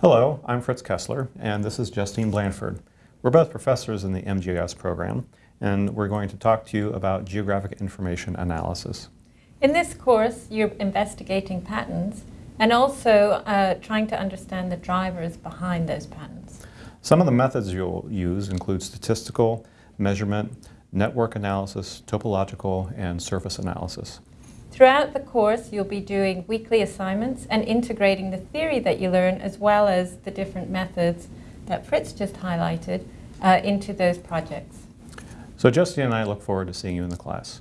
Hello, I'm Fritz Kessler, and this is Justine Blanford. We're both professors in the MGIS program, and we're going to talk to you about geographic information analysis. In this course, you're investigating patterns and also uh, trying to understand the drivers behind those patterns. Some of the methods you'll use include statistical, measurement, network analysis, topological, and surface analysis. Throughout the course, you'll be doing weekly assignments and integrating the theory that you learn as well as the different methods that Fritz just highlighted uh, into those projects. So Justine and I look forward to seeing you in the class.